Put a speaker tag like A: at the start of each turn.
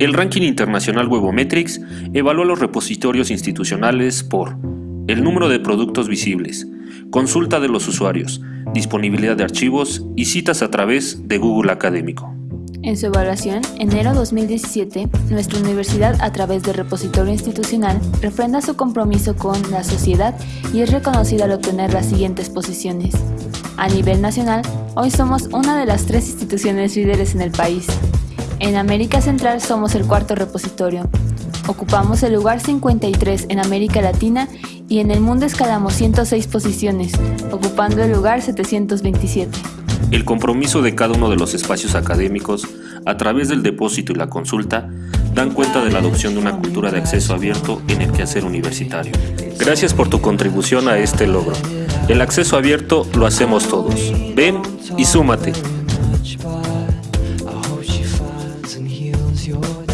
A: El ranking internacional Webometrics evalúa los repositorios institucionales por el número de productos visibles, consulta de los usuarios, disponibilidad de archivos y citas a través de Google Académico.
B: En su evaluación, enero 2017, nuestra universidad, a través del repositorio institucional, refrenda su compromiso con la sociedad y es reconocida al obtener las siguientes posiciones. A nivel nacional, hoy somos una de las tres instituciones líderes en el país. En América Central somos el cuarto repositorio. Ocupamos el lugar 53 en América Latina y en el mundo escalamos 106 posiciones, ocupando el lugar 727.
A: El compromiso de cada uno de los espacios académicos, a través del depósito y la consulta, dan cuenta de la adopción de una cultura de acceso abierto en el quehacer universitario. Gracias por tu contribución a este logro. El acceso abierto lo hacemos todos. Ven y súmate. your